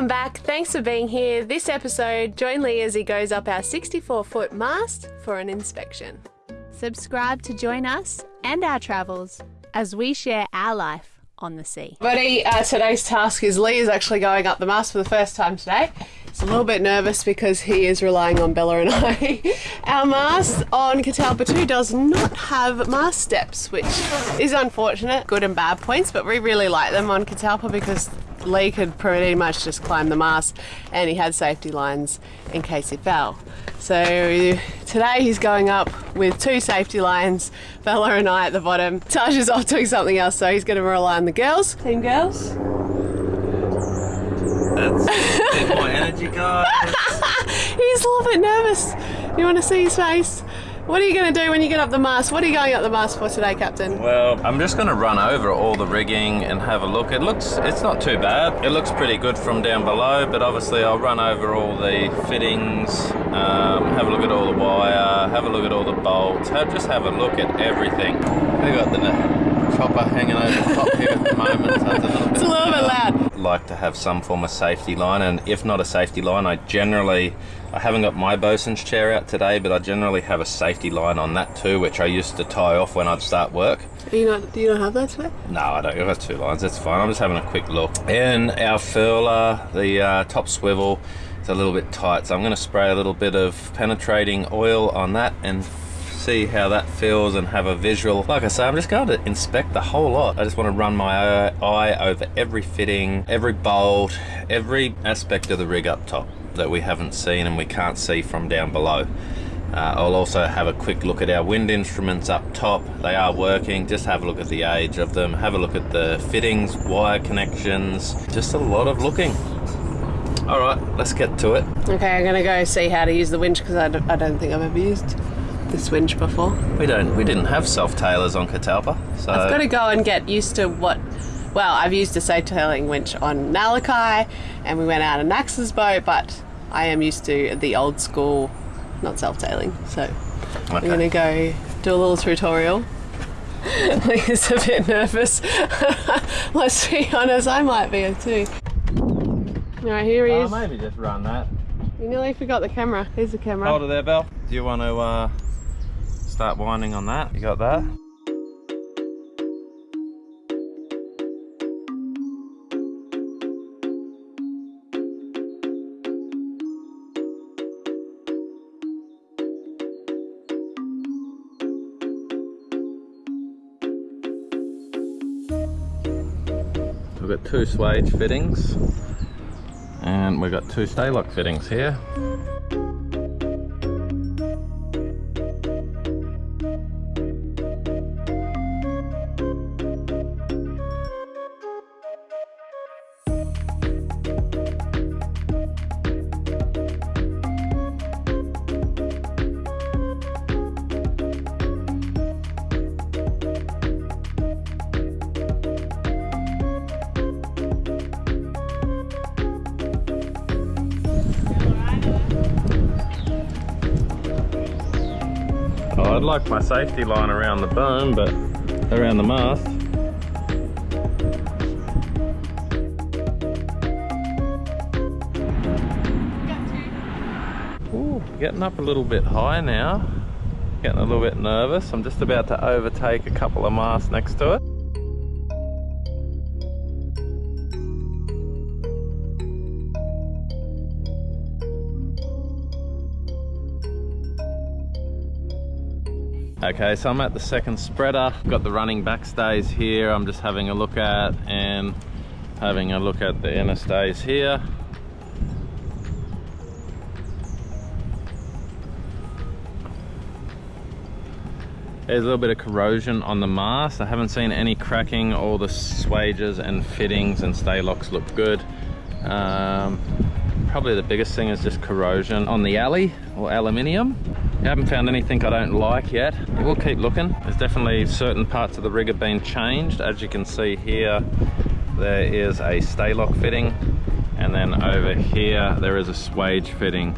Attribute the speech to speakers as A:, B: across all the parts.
A: Welcome back. Thanks for being here. This episode, join Lee as he goes up our 64 foot mast for an inspection.
B: Subscribe to join us and our travels as we share our life on the sea.
A: Buddy, uh, today's task is Lee is actually going up the mast for the first time today. He's a little bit nervous because he is relying on Bella and I. Our mast on Catalpa 2 does not have mast steps, which is unfortunate. Good and bad points, but we really like them on Catalpa because Lee could pretty much just climb the mast and he had safety lines in case he fell. So today he's going up with two safety lines, Bella and I at the bottom. Taj is off doing something else, so he's going to rely on the girls. Team girls.
C: That's a bit more energy, guys.
A: He's a little bit nervous. You want to see his face? What are you going to do when you get up the mast? What are you going up the mast for today, Captain?
C: Well, I'm just going to run over all the rigging and have a look. It looks, it's not too bad. It looks pretty good from down below, but obviously I'll run over all the fittings, um, have a look at all the wire, have a look at all the bolts, have, just have a look at everything. We got the chopper hanging over the top here at the moment. So it's a little bit,
A: It's a little bit loud.
C: like to have some form of safety line and if not a safety line I generally I haven't got my bosun's chair out today but I generally have a safety line on that too which I used to tie off when I'd start work
A: Do you not, do you not have that today?
C: no I don't I've got two lines That's fine I'm just having a quick look and our furler the uh, top swivel is a little bit tight so I'm going to spray a little bit of penetrating oil on that and see how that feels and have a visual. Like I say, I'm just going to inspect the whole lot. I just want to run my eye over every fitting, every bolt, every aspect of the rig up top that we haven't seen and we can't see from down below. Uh, I'll also have a quick look at our wind instruments up top. They are working. Just have a look at the age of them. Have a look at the fittings, wire connections. Just a lot of looking. All right, let's get to it.
A: Okay, I'm going to go see how to use the winch because I, don't- I don't think I've ever used this winch before.
C: We don't. We didn't have self tailors on Catalpa, so
A: I've got to go and get used to what. Well, I've used a self tailing winch on Nalakai and we went out on Nax's boat, but I am used to the old school, not self tailing. So I'm going to go do a little tutorial. Leah's a bit nervous. Let's be honest, I might be too. Alright, here he
C: Oh,
A: is.
C: maybe just run that.
A: You nearly forgot the camera. Here's the camera.
C: Hold it there, Belle. Do you want to uh, start winding on that? You got that? We've got two swage fittings and we've got two Sta-Lok fittings here. I'd like my safety line around the boom, but around the mast. Ooh, getting up a little bit high now. Getting a little bit nervous. I'm just about to overtake a couple of masts next to it. Okay, so I'm at the second spreader. Got the running backstays here. I'm just having a look at and having a look at the inner stays here. There's a little bit of corrosion on the mast. I haven't seen any cracking. All the swages and fittings and Sta-Loks look good. Um, probably the biggest thing is just corrosion on the alley or aluminium. I haven't found anything I don't like yet. We'll keep looking. There's definitely certain parts of the rig have been changed. As you can see here, there is a Sta-Lok fitting. And then over here, there is a swage fitting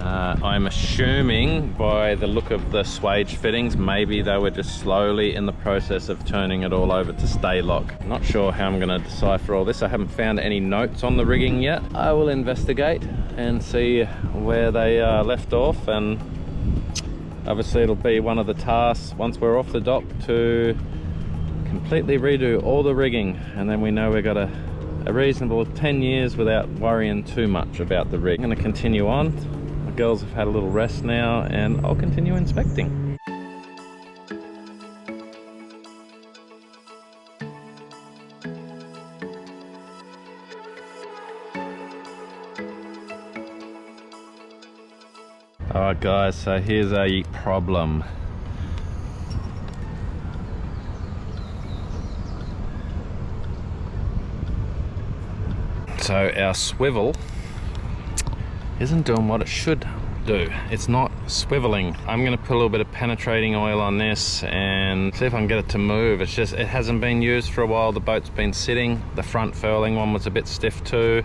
C: Uh, I'm assuming by the look of the swage fittings, maybe they were just slowly in the process of turning it all over to Sta-Lok. Not sure how I'm going to decipher all this. I haven't found any notes on the rigging yet. I will investigate and see where they uh, left off and obviously it'll be one of the tasks once we're off the dock to completely redo all the rigging and then we know we've got a, a reasonable 10 years without worrying too much about the rig. I'm going to continue on the girls have had a little rest now and I'll continue inspecting. Alright guys, so here's a problem. So our swivel isn't doing what it should do. It's not swiveling. I'm gonna put a little bit of penetrating oil on this and see if I can get it to move. It's just, it hasn't been used for a while. The boat's been sitting. The front furling one was a bit stiff too.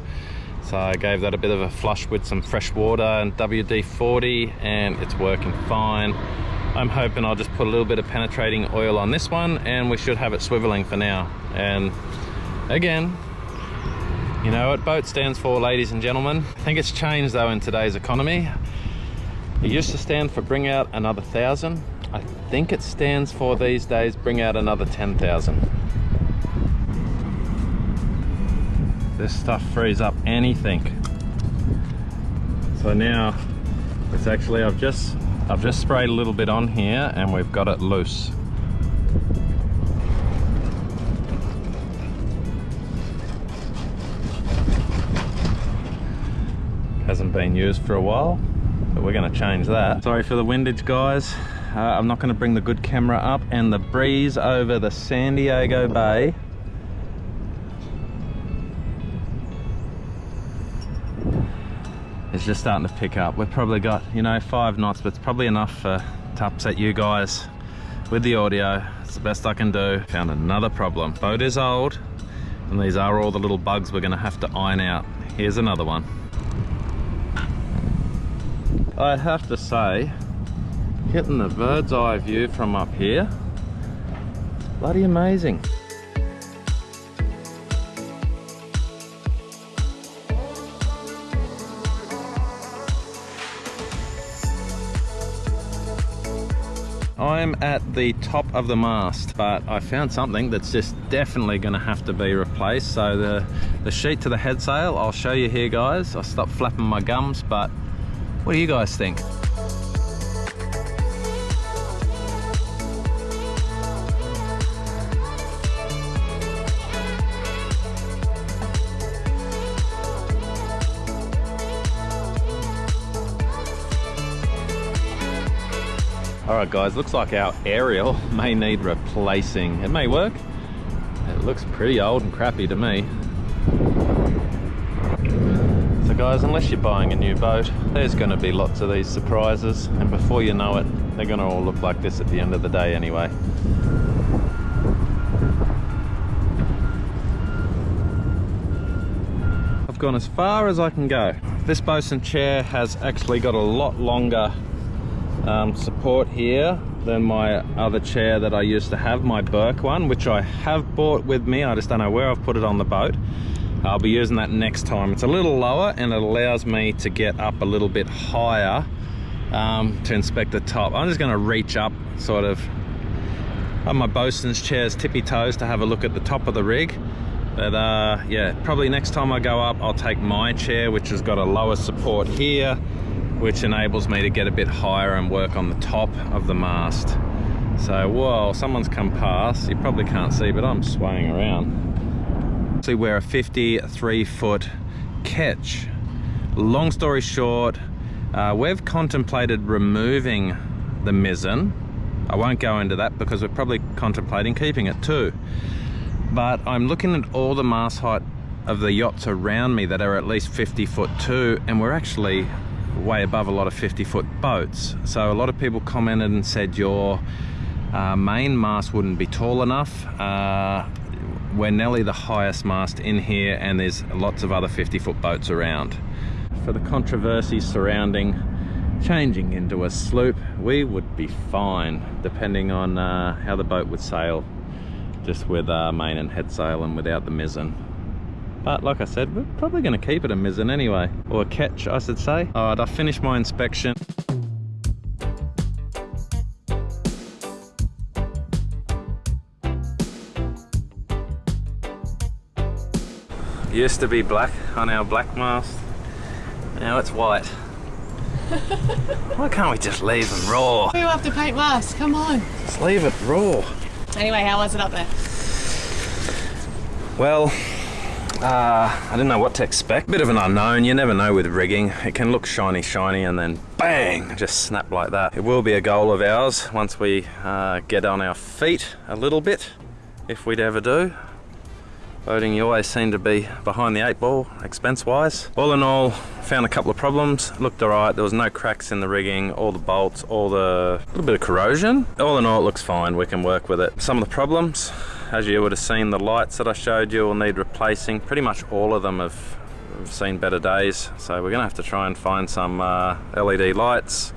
C: So I gave that a bit of a flush with some fresh water and WD-40 and it's working fine. I'm hoping I'll just put a little bit of penetrating oil on this one and we should have it swiveling for now. And again, you know what boat stands for, ladies and gentlemen. I think it's changed though in today's economy. It used to stand for bring out another thousand. I think it stands for these days bring out another 10,000. This stuff frees up anything. So now it's actually, I've just, I've just sprayed a little bit on here and we've got it loose. Hasn't been used for a while but we're going to change that. Sorry for the windage guys. Uh, i'm not going to bring the good camera up and the breeze over the san diego bay. Is just starting to pick up. We've probably got you know five knots but it's probably enough uh, to upset you guys with the audio. It's the best i can do. Found another problem. Boat is old and these are all the little bugs we're going to have to iron out. Here's another one I have to say, getting the bird's eye view from up here, bloody amazing. I'm at the top of the mast, but I found something that's just definitely gonna have to be replaced. So the, the sheet to the head sail, I'll show you here guys. I stopped flapping my gums, but what do you guys think? All right guys, looks like our aerial may need replacing. It may work. It looks pretty old and crappy to me guys, unless you're buying a new boat, there's going to be lots of these surprises, and before you know it, they're going to all look like this at the end of the day anyway. I've gone as far as I can go. This bosun chair has actually got a lot longer um, support here than my other chair that I used to have, my Burke one, which I have bought with me. I just don't know where I've put it on the boat. I'll be using that next time. It's a little lower and it allows me to get up a little bit higher um, to inspect the top. I'm just gonna reach up sort of on my bosun's chair's tippy toes to have a look at the top of the rig. But uh, yeah, probably next time I go up, I'll take my chair, which has got a lower support here, which enables me to get a bit higher and work on the top of the mast. So, whoa, someone's come past. You probably can't see, but I'm swaying around actually wear a 53 foot ketch. Long story short, uh, we've contemplated removing the mizzen. I won't go into that because we're probably contemplating keeping it too. But I'm looking at all the mast height of the yachts around me that are at least 50 foot two and we're actually way above a lot of 50 foot boats. So a lot of people commented and said your uh, main mast wouldn't be tall enough. Uh, we're nearly the highest mast in here and there's lots of other 50 foot boats around. For the controversy surrounding changing into a sloop, we would be fine, depending on uh, how the boat would sail, just with uh, main and head sail and without the mizzen. But like I said, we're probably going to keep it a mizzen anyway, or a ketch I should say. All right, I finished my inspection. Used to be black on our black mast. Now it's white. Why can't we just leave them raw?
A: We have to paint masks, come on.
C: Just leave it raw.
A: Anyway, how was it up there?
C: Well, uh, I didn't know what to expect. Bit of an unknown, you never know with rigging. It can look shiny, shiny, and then bang, just snap like that. It will be a goal of ours once we uh, get on our feet a little bit, if we'd ever do. Boating, you always seem to be behind the eight ball, expense-wise. All in all, found a couple of problems. Looked alright. There was no cracks in the rigging, all the bolts, all the little bit of corrosion. All in all, it looks fine. We can work with it. Some of the problems, as you would have seen, the lights that I showed you will need replacing. Pretty much all of them have, have seen better days. So we're gonna have to try and find some uh, LED lights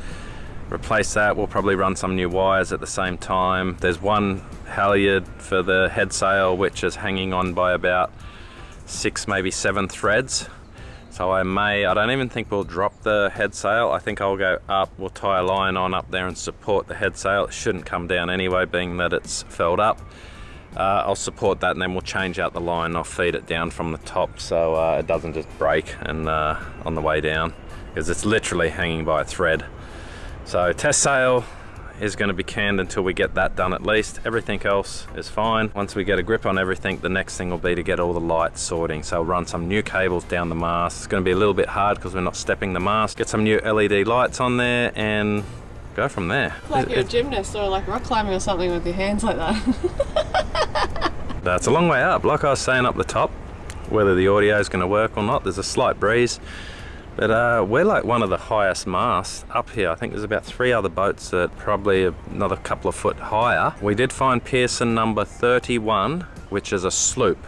C: replace that we'll probably run some new wires at the same time there's one halyard for the head sail which is hanging on by about six maybe seven threads. So I may I don't even think we'll drop the head sail. I think I'll go up we'll tie a line on up there and support the head sail. It shouldn't come down anyway being that it's felled up. Uh, I'll support that and then we'll change out the line. I'll feed it down from the top so uh, it doesn't just break and uh, on the way down because it's literally hanging by a thread. So test sail is going to be canned until we get that done at least. Everything else is fine. Once we get a grip on everything, the next thing will be to get all the lights sorting. So I'll run some new cables down the mast. It's going to be a little bit hard because we're not stepping the mast. Get some new LED lights on there and go from there.
A: Like you're a gymnast or like rock climbing or something with your hands like that.
C: That's a long way up. Like I was saying up the top, whether the audio is going to work or not, there's a slight breeze. But uh, we're like one of the highest masts up here. I think there's about three other boats that probably another couple of foot higher. We did find Pearson number 31, which is a sloop.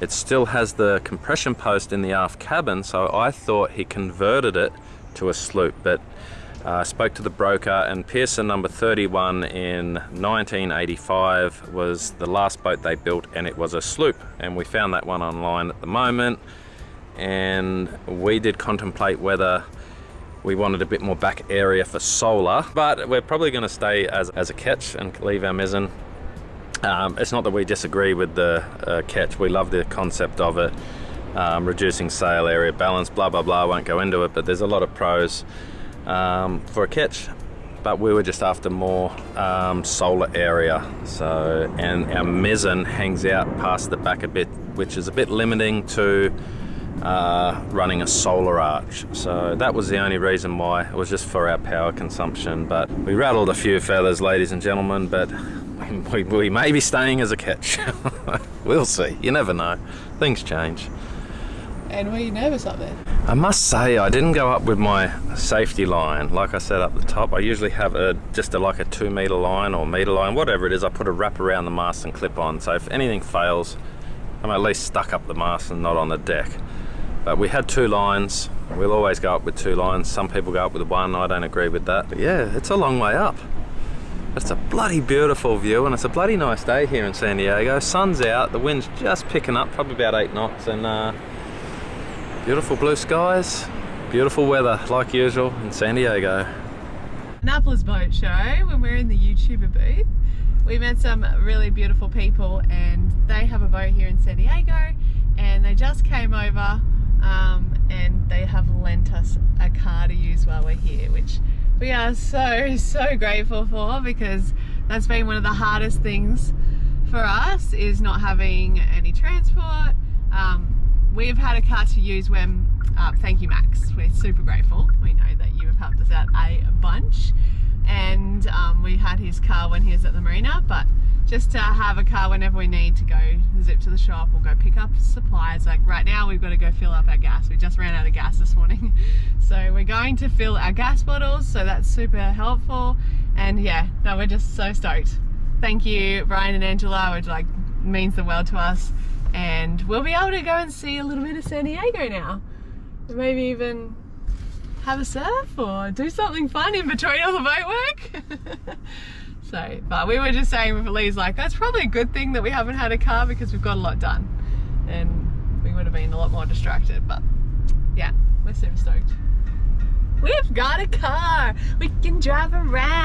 C: It still has the compression post in the aft cabin, so I thought he converted it to a sloop. But uh, I spoke to the broker, and Pearson number 31 in 1985 was the last boat they built, and it was a sloop. And we found that one online at the moment, and we did contemplate whether we wanted a bit more back area for solar, but we're probably going to stay as, as a ketch and leave our mizzen. Um, it's not that we disagree with the uh, ketch, we love the concept of it. Um, reducing sail area balance, blah blah blah. I won't go into it, but there's a lot of pros um, for a ketch. But we were just after more um, solar area. So, and our mizzen hangs out past the back a bit, which is a bit limiting to uh, running a solar arch. So that was the only reason why. It was just for our power consumption. But we rattled a few feathers, ladies and gentlemen. But we, we may be staying as a ketch. we'll see. You never know. Things change.
A: and were you nervous up there?
C: I must say I didn't go up with my safety line like I said up the top I usually have a just a, like a two meter line or meter line whatever it is I put a wrap around the mast and clip on so if anything fails I'm at least stuck up the mast and not on the deck but we had two lines. We'll always go up with two lines. Some people go up with one. I don't agree with that. But yeah it's a long way up. It's a bloody beautiful view and it's a bloody nice day here in San Diego. Sun's out. The wind's just picking up probably about eight knots and uh, Beautiful blue skies, beautiful weather like usual in San Diego.
A: Annapolis Boat Show when we're in the YouTuber booth. We met some really beautiful people and they have a boat here in San Diego and they just came over um, and they have lent us a car to use while we're here which we are so so grateful for because that's been one of the hardest things for us is not having any transport. Um, we've had a car to use when, uh, thank you Max, we're super grateful. We know that you have helped us out a bunch and um, we had his car when he was at the marina but just to have a car whenever we need to go zip to the shop or go pick up supplies. Like right now we've got to go fill up our gas. We just ran out of gas this morning. So we're going to fill our gas bottles so that's super helpful. And yeah no we're just so stoked. Thank you Brian and Angela which like means the world to us. And we'll be able to go and see a little bit of San Diego now. Maybe even have a surf or do something fun in between all the boat work. so, but we were just saying with Lee's like, that's probably a good thing that we haven't had a car because we've got a lot done. And we would have been a lot more distracted, but yeah, we're super stoked. We've got a car. We can drive around.